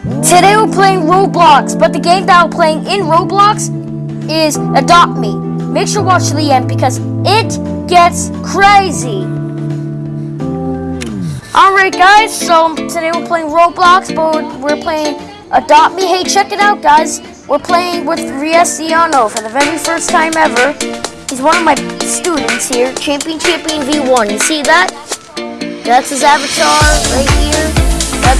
Today we're playing Roblox, but the game that we're playing in Roblox is Adopt Me. Make sure to watch to the end because it gets crazy. Alright guys, so today we're playing Roblox, but we're playing Adopt Me. Hey, check it out guys. We're playing with Riesiano for the very first time ever. He's one of my students here, Champion Champion V1. You see that? That's his avatar right here.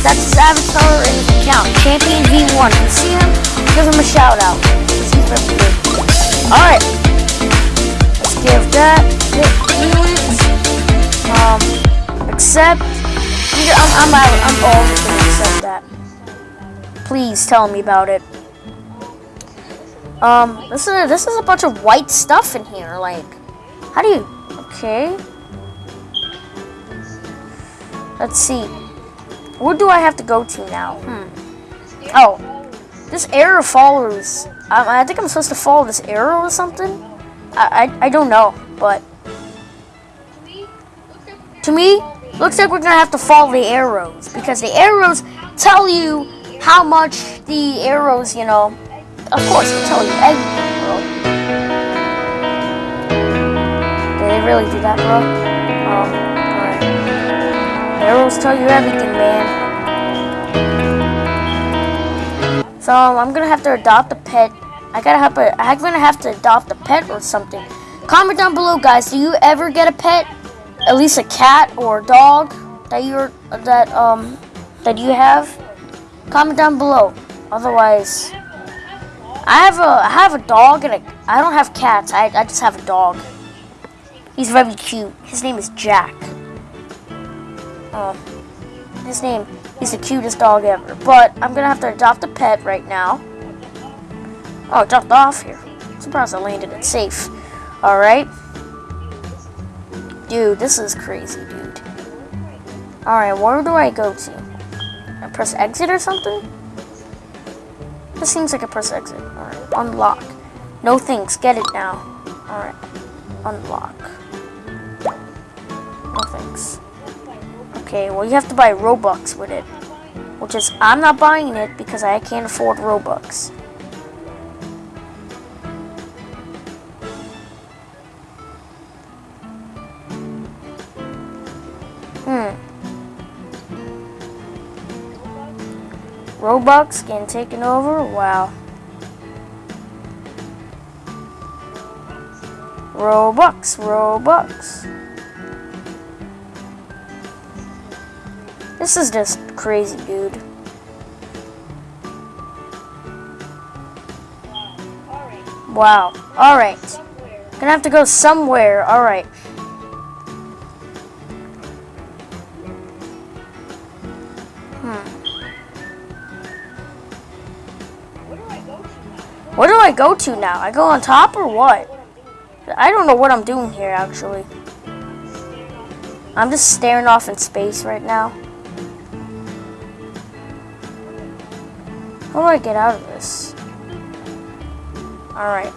That, that's his avatar and his account, Champion V1. You see him? Give him a shout out. Alright. Let's give that. Um, accept. I'm, I'm, I'm, I'm always gonna accept that. Please tell me about it. Um, this is a, this is a bunch of white stuff in here. Like, how do you? Okay. Let's see. Where do I have to go to now? Hmm. Oh, this arrow follows. I, I think I'm supposed to follow this arrow or something. I, I I don't know, but to me, looks like we're gonna have to follow the arrows because the arrows tell you how much the arrows, you know, of course, they tell you everything, bro. Did they really do that, bro? Oh, alright. Arrows tell you everything, man. So, I'm gonna have to adopt a pet. I gotta have a, I'm gonna have to adopt a pet or something. Comment down below, guys. Do you ever get a pet? At least a cat or a dog that you're that um that you have? Comment down below. Otherwise, I have a I have a dog and a I don't have cats. I I just have a dog. He's very cute. His name is Jack. Oh, his name. He's the cutest dog ever. But I'm gonna have to adopt a pet right now. Oh, it dropped off here. Surprised I landed it safe. All right. Dude, this is crazy, dude. All right, where do I go to? I press exit or something? This seems like a press exit. Alright, unlock. No thanks, get it now. Alright, unlock. Okay, well you have to buy Robux with it. Which is, I'm not buying it because I can't afford Robux. Hmm. Robux getting taken over? Wow. Robux, Robux. This is just crazy, dude. Wow. Alright. Gonna have to go somewhere. Alright. Hmm. Where do I go to now? I go on top or what? I don't know what I'm doing here, actually. I'm just staring off in space right now. How do I get out of this? Alright.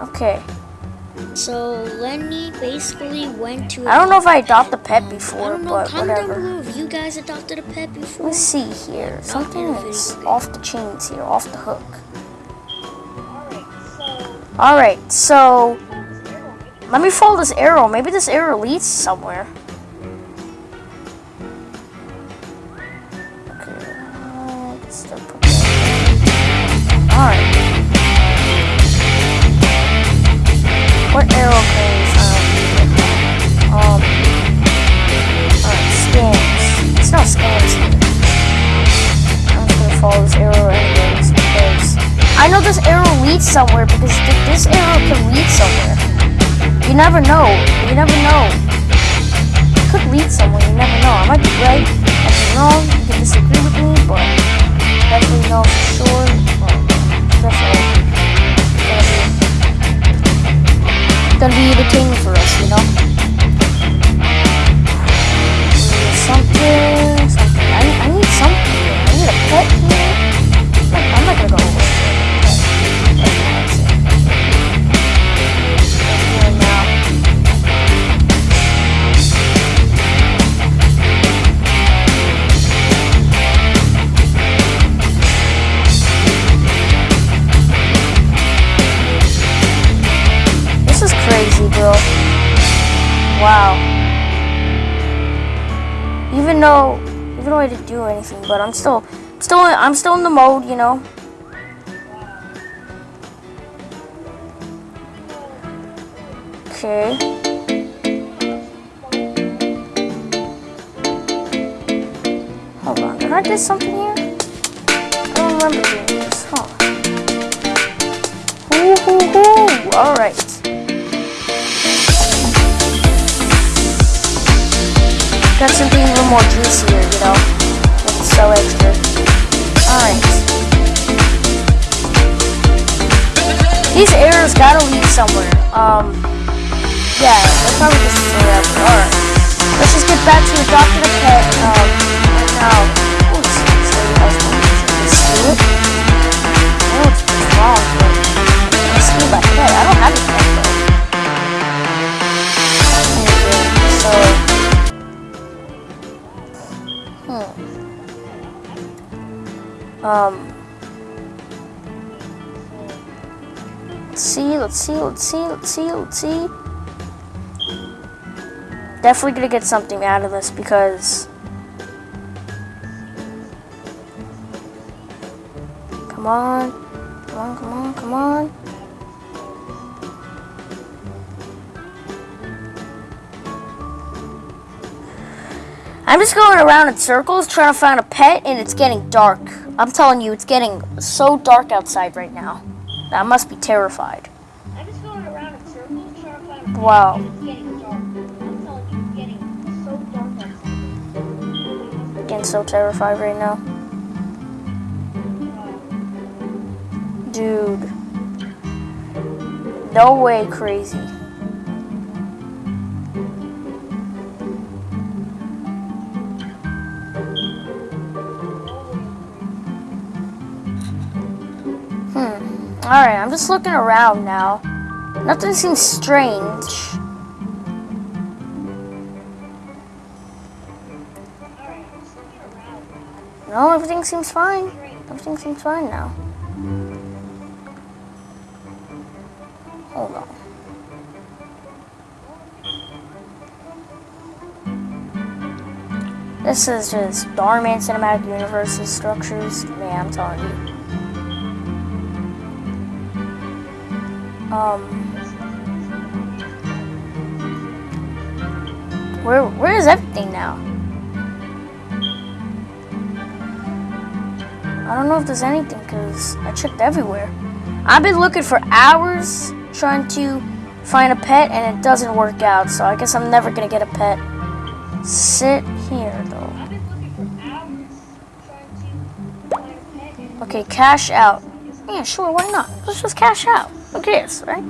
Okay. So Lenny basically went to. I don't know if I adopted a pet before, but Comment whatever. down below you guys adopted a pet before. Let's see here. Something is off the chains here, off the hook. Alright, so let me follow this arrow. Maybe this arrow leads somewhere. Okay, uh, What arrow goes um, um scans. It's not scans. I'm just gonna follow this arrow anyways because I know this arrow leads somewhere because th this arrow can lead somewhere. You never know. You never know. It could lead somewhere. You never know. I might be right. I might be wrong. You can disagree with me, but definitely know for sure. Be, gonna be entertaining for us, you know? Something, something. Wow. Even though, even though I didn't do anything, but I'm still, still, I'm still in the mode, you know. Okay. Hold on, did I do something here? I don't remember doing this, huh? Hoo hoo hoo! Alright. Got something a little more juicier, you know? It's so extra. Alright. These arrows gotta lead somewhere. Um, yeah, they're probably just forever. Alright. Let's just get back to the doctor the pet. Um, right now. Ooh, it's, it's it's, it's pet. I don't have a pet though. So. Um. Let's see, let's see, let's see, let's see, let's see. Definitely gonna get something out of this because Come on. Come on, come on, come on. I'm just going around in circles trying to find a pet and it's getting dark. I'm telling you, it's getting so dark outside right now. I must be terrified. I'm just going around in circles trying to find a Wow. It's getting dark. I'm telling you, it's getting so dark outside. Getting so terrified right now. Dude. No way crazy. Alright, I'm just looking around now. Nothing seems strange. No, everything seems fine. Everything seems fine now. Hold on. This is just Starman Cinematic Universe's structures. Man, I'm telling you. Um, where where is everything now? I don't know if there's anything because I checked everywhere. I've been looking for hours trying to find a pet and it doesn't work out, so I guess I'm never gonna get a pet. Sit here though. I've been looking for hours trying to find a pet and Okay, cash out. Yeah, sure, why not? Let's just cash out. Who cares, right?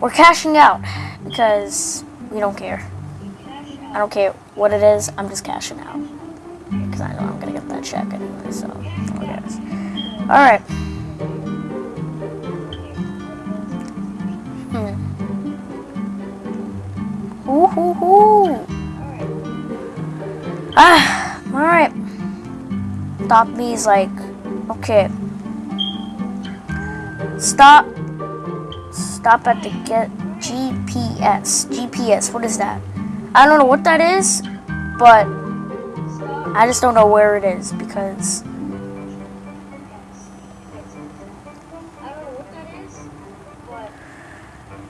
We're cashing out because we don't care. I don't care what it is, I'm just cashing out. Because I know I'm gonna get that check anyway, so who cares? Alright. Hmm. Ooh, hoo, hoo. Ah, alright. Stop me's like, okay. Stop. Stop at the get GPS. GPS, what is that? I don't know what that is, but I just don't know where it is because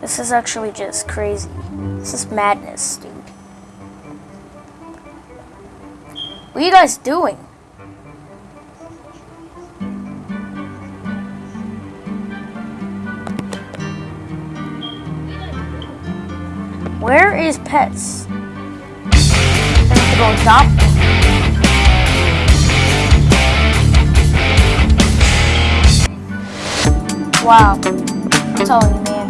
this is actually just crazy. This is madness, dude. What are you guys doing? Is pets? I have to go adopt them. Wow. I'm telling you, man.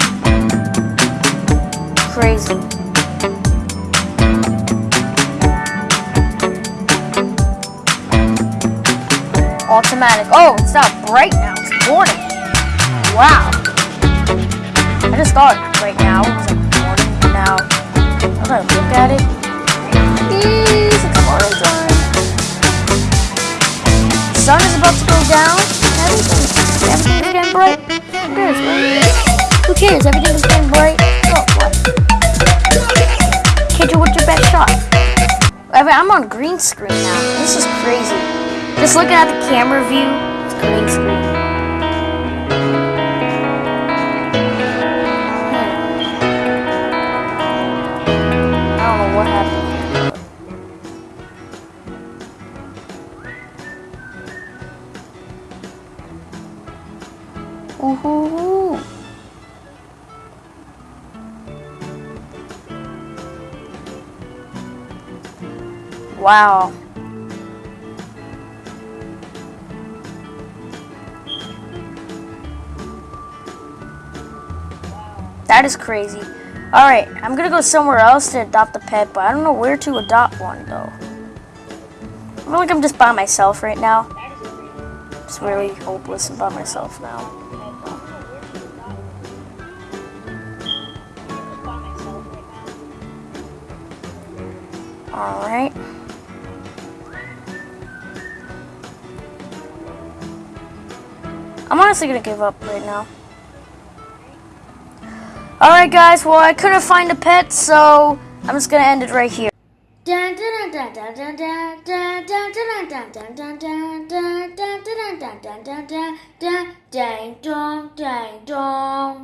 Crazy. Automatic. Oh, it's not bright now. It's morning. Wow. I just thought right now I'm look at it. Jeez, it's morning time. Sun is about to go down. Everything, everything is getting bright. Who cares? Who cares? Everything is getting bright. Oh, what? you with your best shot. I'm on green screen now. This is crazy. Just looking at the camera view, it's green screen. Ooh, hoo, hoo. Wow. That is crazy. Alright, I'm gonna go somewhere else to adopt a pet, but I don't know where to adopt one though. I feel like I'm just by myself right now. Just really hopeless and by myself now. Now. Alright. I'm honestly gonna give up right now. Alright guys, well I couldn't find a pet, so I'm just gonna end it right here. Dang dong, dang dong.